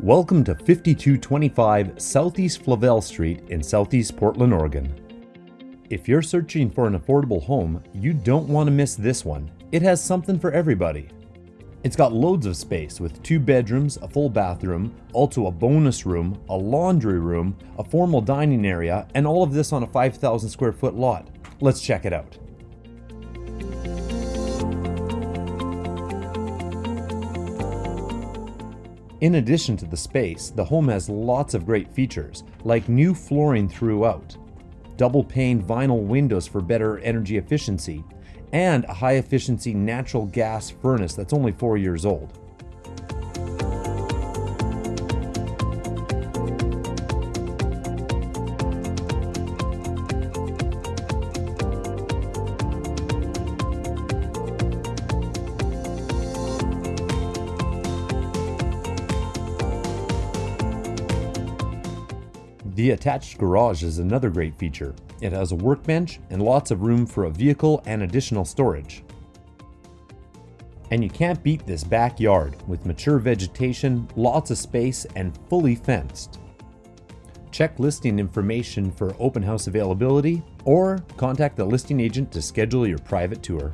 Welcome to 5225 Southeast Flavel Street in Southeast Portland, Oregon. If you're searching for an affordable home, you don't want to miss this one. It has something for everybody. It's got loads of space with two bedrooms, a full bathroom, also a bonus room, a laundry room, a formal dining area, and all of this on a 5,000 square foot lot. Let's check it out. In addition to the space, the home has lots of great features, like new flooring throughout, double pane vinyl windows for better energy efficiency, and a high efficiency natural gas furnace that's only four years old. The attached garage is another great feature. It has a workbench and lots of room for a vehicle and additional storage. And you can't beat this backyard with mature vegetation, lots of space, and fully fenced. Check listing information for open house availability or contact the listing agent to schedule your private tour.